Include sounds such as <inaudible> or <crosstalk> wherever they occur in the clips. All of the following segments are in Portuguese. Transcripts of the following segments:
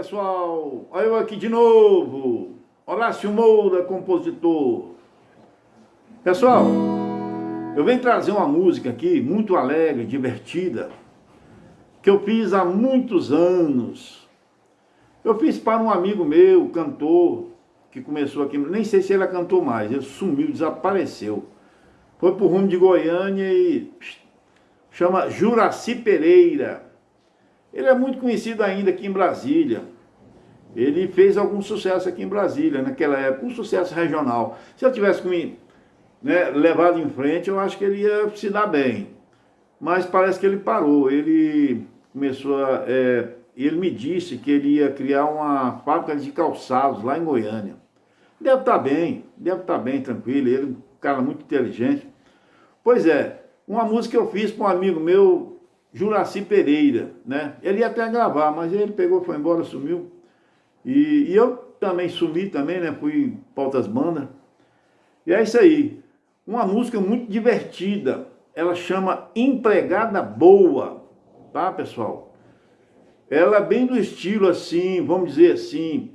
pessoal, olha eu aqui de novo, Horácio Moura, compositor. Pessoal, eu venho trazer uma música aqui muito alegre, divertida, que eu fiz há muitos anos. Eu fiz para um amigo meu, cantor, que começou aqui, nem sei se ele cantou mais, ele sumiu, desapareceu. Foi pro rumo de Goiânia e chama Juraci Pereira. Ele é muito conhecido ainda aqui em Brasília. Ele fez algum sucesso aqui em Brasília, naquela época, um sucesso regional. Se eu tivesse né, levado em frente, eu acho que ele ia se dar bem. Mas parece que ele parou. Ele começou a... É, ele me disse que ele ia criar uma fábrica de calçados lá em Goiânia. Deve estar bem, deve estar bem, tranquilo. Ele é um cara muito inteligente. Pois é, uma música eu fiz para um amigo meu, Juraci Pereira, né? Ele ia até gravar, mas ele pegou, foi embora, sumiu. E, e eu também sumi também, né? Fui para outras bandas. E é isso aí. Uma música muito divertida. Ela chama Empregada Boa, tá, pessoal? Ela é bem do estilo assim, vamos dizer assim,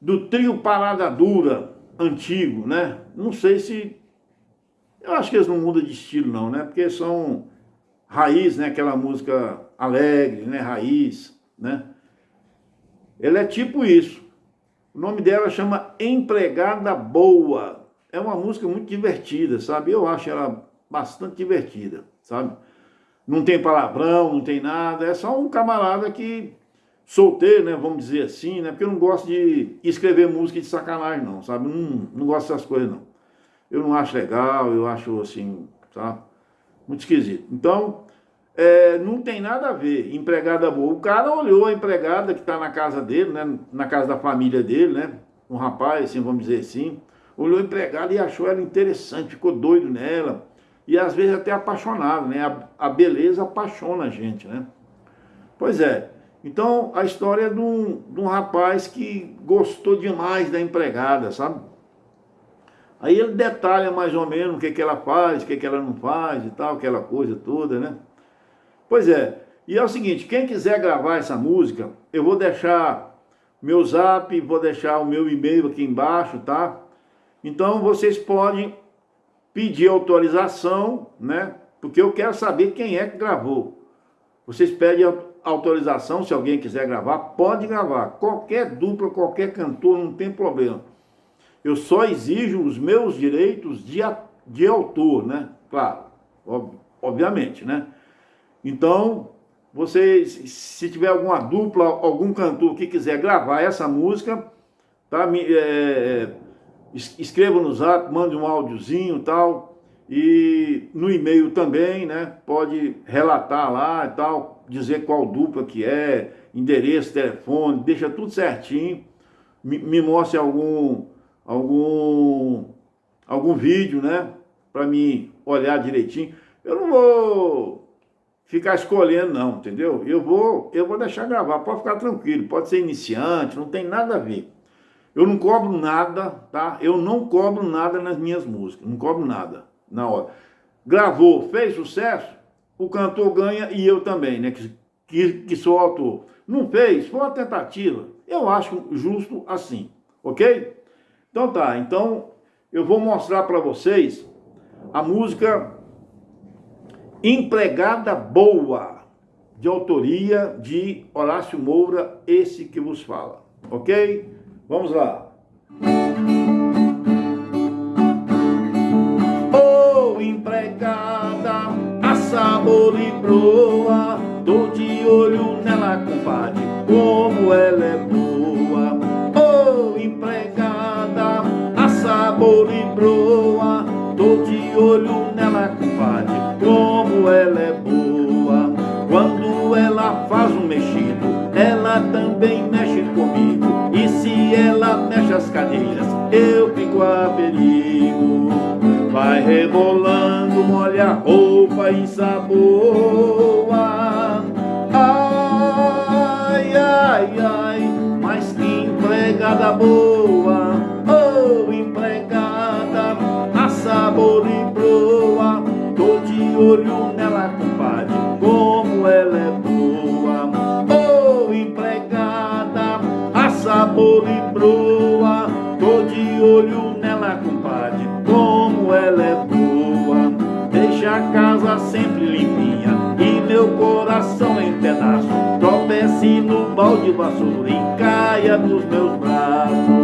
do trio Parada Dura antigo, né? Não sei se... Eu acho que eles não mudam de estilo não, né? Porque são raiz, né? Aquela música alegre, né? Raiz, né? Ela é tipo isso. O nome dela chama Empregada Boa. É uma música muito divertida, sabe? Eu acho ela bastante divertida, sabe? Não tem palavrão, não tem nada. É só um camarada que solteiro, né? Vamos dizer assim, né? Porque eu não gosto de escrever música de sacanagem, não, sabe? Não, não gosto dessas coisas, não. Eu não acho legal, eu acho assim, sabe? Muito esquisito. Então, é, não tem nada a ver, empregada boa. O cara olhou a empregada que está na casa dele, né, na casa da família dele, né, um rapaz, assim, vamos dizer assim, olhou a empregada e achou ela interessante, ficou doido nela, e às vezes até apaixonado, né, a, a beleza apaixona a gente, né. Pois é, então a história é de um, de um rapaz que gostou demais da empregada, sabe? Aí ele detalha mais ou menos o que, que ela faz, o que, que ela não faz e tal, aquela coisa toda, né? Pois é, e é o seguinte, quem quiser gravar essa música, eu vou deixar meu zap, vou deixar o meu e-mail aqui embaixo, tá? Então vocês podem pedir autorização, né? Porque eu quero saber quem é que gravou. Vocês pedem autorização, se alguém quiser gravar, pode gravar. Qualquer dupla, qualquer cantor, não tem problema. Eu só exijo os meus direitos de, de autor, né? Claro, ob, obviamente, né? Então, vocês, se tiver alguma dupla, algum cantor que quiser gravar essa música, tá? Me, é, é escreva no zap, mande um áudiozinho e tal, e no e-mail também, né? Pode relatar lá e tal, dizer qual dupla que é, endereço, telefone, deixa tudo certinho. Me, me mostre algum algum, algum vídeo, né? Para mim olhar direitinho. Eu não vou ficar escolhendo não, entendeu? Eu vou, eu vou deixar gravar, pode ficar tranquilo, pode ser iniciante, não tem nada a ver. Eu não cobro nada, tá? Eu não cobro nada nas minhas músicas, não cobro nada na hora. Gravou, fez sucesso, o cantor ganha e eu também, né? Que, que, que sou autor. Não fez, foi uma tentativa. Eu acho justo assim, ok? Então tá, então eu vou mostrar para vocês a música Empregada Boa, de autoria de Horácio Moura, esse que vos fala, ok? Vamos lá. Oh, empregada, a sabor e broa, tô de olho nela, compadre, como ela é boa. Oh, empregada, sabor e broa boa. Ai, ai, ai, mas que empregada boa, oh empregada, a sabor e proa. Tô de olho nela, compadre, como ela é boa, oh empregada, a sabor e proa. Tô de olho nela, compadre, como ela é boa. Deixa a casa sempre limpinha e meu coração em pedaço. Tropece no balde vassoura e caia nos meus braços.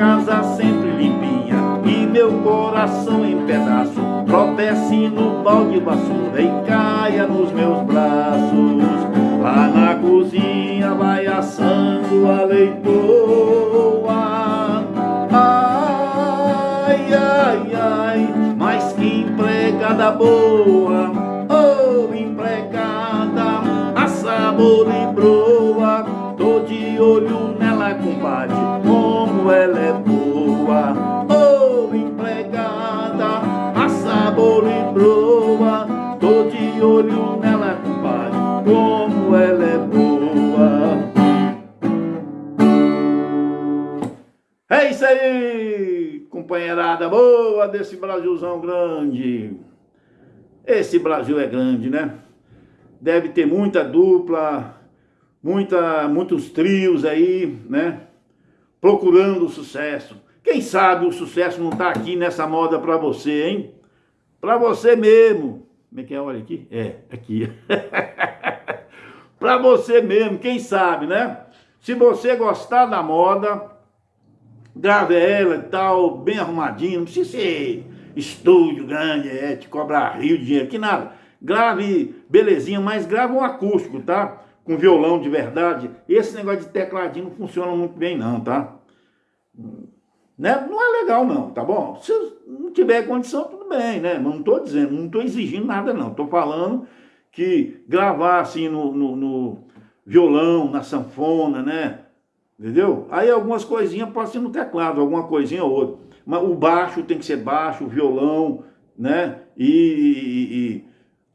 Casa sempre limpinha e meu coração em pedaço. Tropece no balde vassoura e caia nos meus braços. Lá na cozinha vai assando a leitoa. Ai, ai, ai, mas que empregada boa. Oh, empregada, a sabor e broa. Tô de olho boa desse Brasilzão grande. Esse Brasil é grande, né? Deve ter muita dupla, muita, muitos trios aí, né? Procurando o sucesso. Quem sabe o sucesso não está aqui nessa moda para você, hein? Para você mesmo. Como é que é? Olha aqui. É, aqui. <laughs> para você mesmo, quem sabe, né? Se você gostar da moda, grave ela e tal, bem arrumadinho, não precisa ser estúdio grande, é, te cobrar rio de dinheiro, que nada. Grave belezinha, mas grave um acústico, tá? Com violão de verdade. Esse negócio de tecladinho não funciona muito bem não, tá? Né? Não é legal não, tá bom? Se não tiver condição, tudo bem, né? Não tô dizendo, não tô exigindo nada não. Tô falando que gravar assim no, no, no violão, na sanfona, né? Entendeu? Aí algumas coisinhas pode ser no teclado, alguma coisinha ou outra. Mas o baixo tem que ser baixo, o violão, né? E, e, e,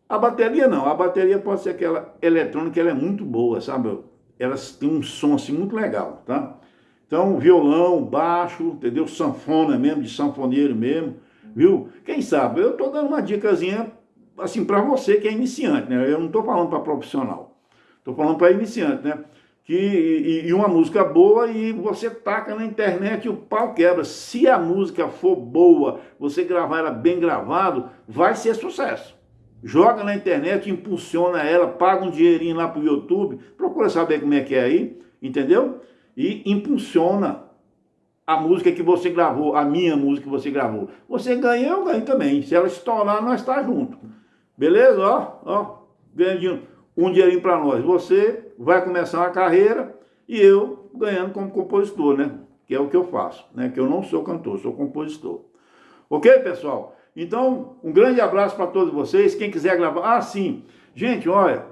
a bateria não, a bateria pode ser aquela eletrônica, ela é muito boa, sabe? Elas têm um som assim muito legal, tá? Então, violão, baixo, entendeu? Sanfona mesmo, de sanfoneiro mesmo, viu? Quem sabe? Eu tô dando uma dicasinha assim para você que é iniciante, né? Eu não tô falando para profissional. Tô falando para iniciante, né? Que, e, e, uma música boa e você taca na internet e o pau quebra. Se a música for boa, você gravar ela bem gravado, vai ser sucesso. Joga na internet, impulsiona ela, paga um dinheirinho lá pro YouTube, procura saber como é que é aí, entendeu? E impulsiona a música que você gravou, a minha música que você gravou. Você ganha, eu ganho também. Se ela estourar, nós está junto. Beleza? Ó, ó, ganhando um dinheirinho para nós. Você vai começar uma carreira e eu ganhando como compositor, né? Que é o que eu faço, né? Que eu não sou cantor, sou compositor. Ok, pessoal? Então, um grande abraço para todos vocês. Quem quiser gravar... Ah, sim. Gente, olha...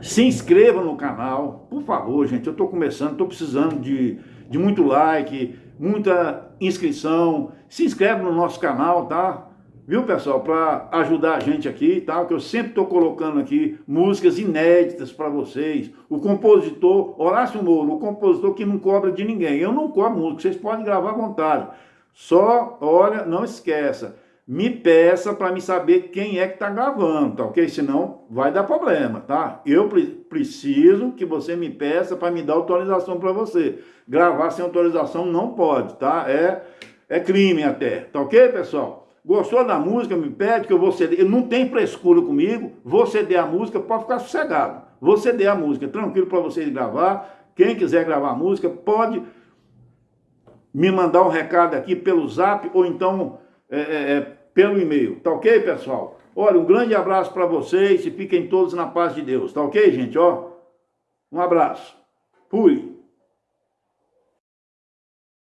Se inscreva no canal, por favor, gente. Eu estou começando, estou precisando de, de muito like, muita inscrição. Se inscreve no nosso canal, tá? Viu, pessoal? Para ajudar a gente aqui, tá? Que eu sempre estou colocando aqui músicas inéditas para vocês. O compositor, Horácio Moro, o compositor que não cobra de ninguém. Eu não cobro música, vocês podem gravar à vontade. Só, olha, não esqueça, me peça para me saber quem é que está gravando, tá ok? Senão vai dar problema, tá? Eu pre preciso que você me peça para me dar autorização para você. Gravar sem autorização não pode, tá? É, é crime até, tá ok, pessoal? Gostou da música, me pede que eu vou ceder. Não tem frescura comigo, vou ceder a música, pode ficar sossegado. Vou ceder a música, tranquilo para vocês gravar. Quem quiser gravar música, pode me mandar um recado aqui pelo zap ou então é, é, é pelo e-mail. Tá ok, pessoal? Olha, um grande abraço para vocês e fiquem todos na paz de Deus. Tá ok, gente? Ó, um abraço. Fui.